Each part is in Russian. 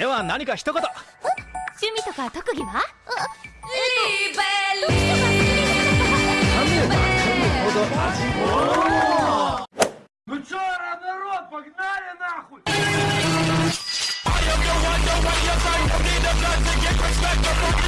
では何か一言。趣味とか特技は？ほ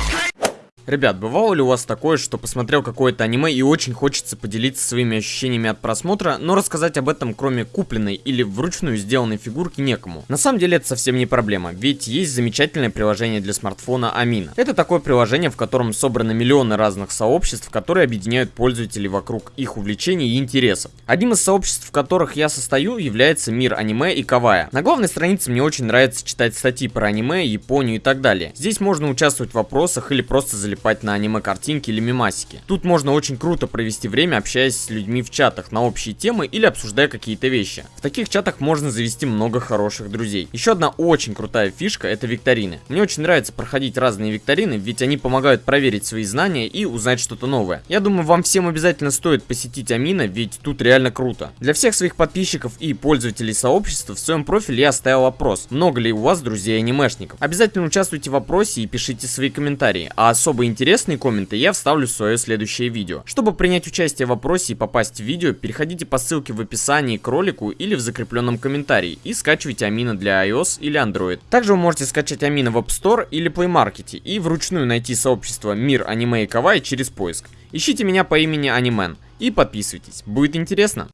Ребят, бывало ли у вас такое, что посмотрел какое-то аниме и очень хочется поделиться своими ощущениями от просмотра, но рассказать об этом кроме купленной или вручную сделанной фигурки некому? На самом деле это совсем не проблема, ведь есть замечательное приложение для смартфона Амина. Это такое приложение, в котором собраны миллионы разных сообществ, которые объединяют пользователей вокруг их увлечений и интересов. Одним из сообществ, в которых я состою, является мир аниме и кавая. На главной странице мне очень нравится читать статьи про аниме, Японию и так далее. Здесь можно участвовать в вопросах или просто залипать залипать на аниме-картинки или мемасики. Тут можно очень круто провести время, общаясь с людьми в чатах на общие темы или обсуждая какие-то вещи. В таких чатах можно завести много хороших друзей. Еще одна очень крутая фишка это викторины. Мне очень нравится проходить разные викторины, ведь они помогают проверить свои знания и узнать что-то новое. Я думаю, вам всем обязательно стоит посетить Амина, ведь тут реально круто. Для всех своих подписчиков и пользователей сообщества в своем профиле я оставил вопрос, много ли у вас друзей анимешников. Обязательно участвуйте в вопросе и пишите свои комментарии, а особо особо интересные комменты я вставлю в свое следующее видео. Чтобы принять участие в вопросе и попасть в видео, переходите по ссылке в описании к ролику или в закрепленном комментарии и скачивайте Амина для iOS или Android. Также вы можете скачать Амина в App Store или Play Market и вручную найти сообщество Мир Аниме и Кавай через поиск. Ищите меня по имени Анимен и подписывайтесь, будет интересно.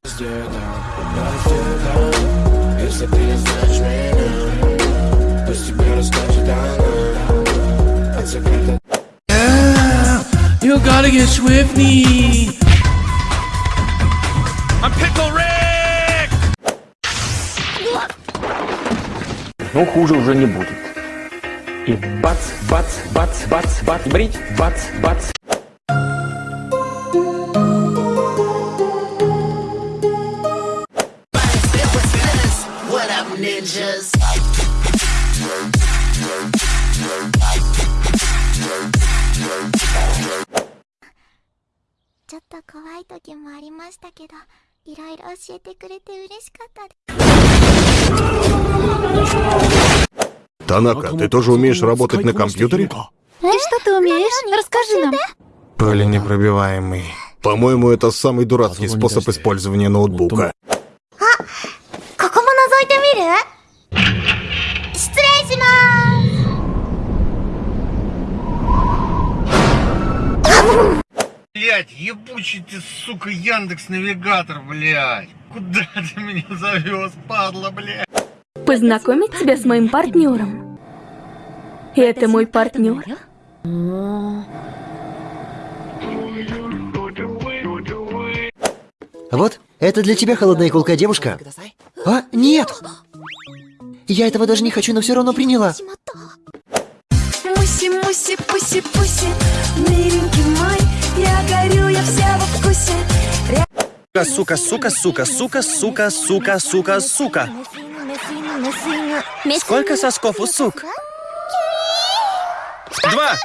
Если ты знаешь меня, You gotta get Swifty. I'm Pickle Rick! Ну, хуже уже не будет. И бац, бац, бац, бац, бац, брить, бац, бац. What up, ninjas? ちょっと怖い時もありましたけどいろいろ教えてくれて嬉しかったです Танака, ты тоже умеешь работать на компьютере? Ты что ты умеешь? Расскажи нам. Пуленепробиваемый. По-моему, это самый дурацкий способ использования ноутбука. Блять, ебучий ты, сука, Яндекс Навигатор, блять. Куда ты меня завез, падла, блять? Познакомить тебя с моим партнером. Это мой партнер. Вот, это для тебя холодная колка, девушка. А, нет! Я этого даже не хочу, но все равно приняла. Муси, муси, пуси, пуси, миленький мой, горю, я вся во вкусе. Сука, сука, сука, сука, сука, сука, сука, сука. Сколько сосков у сук? Два!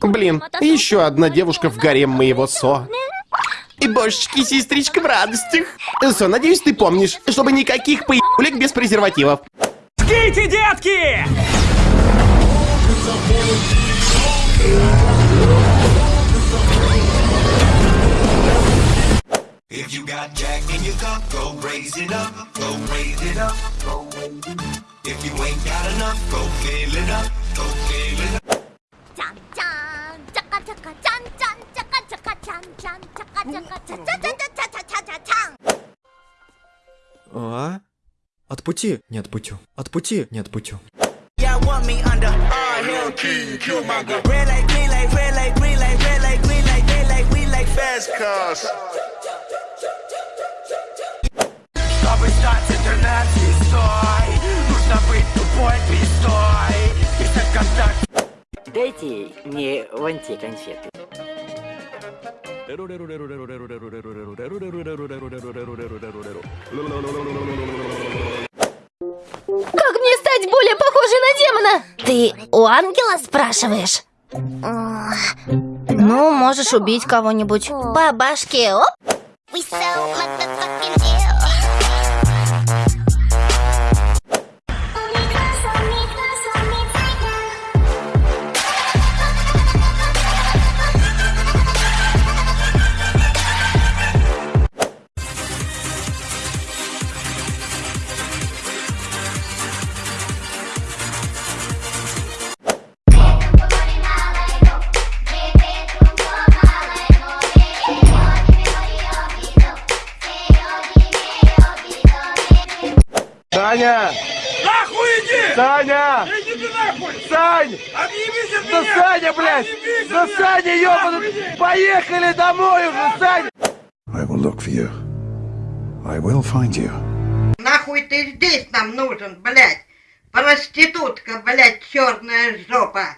Блин, еще одна девушка в гарем моего Со. И божечки, сестричка в радостях. Со, надеюсь, ты помнишь, чтобы никаких поебулек без презервативов. Скейте, детки! If you got Jack in your cup, go raise it up, go raise it up, go raise it up. If you ain't got enough, go fill it up, go fill it up. Green like, red like, we like fast cars. Чтобы стать интернет-звездой, нужно быть тупой пизтой. Писать контакт. Дайте мне вон те конфеты. Демона? Ты у ангела спрашиваешь? Ну, можешь убить кого-нибудь. По башке, оп! Саня! Нахуй иди! Саня! Иди ты нахуй! Сань! Отъебись от Да меня! Саня, блядь! Отъебись Да меня! Саня, ёбаный! Поехали домой уже, Саня! I will look for you. I will find you. Нахуй ты здесь нам нужен, блядь? Проститутка, блядь, черная жопа.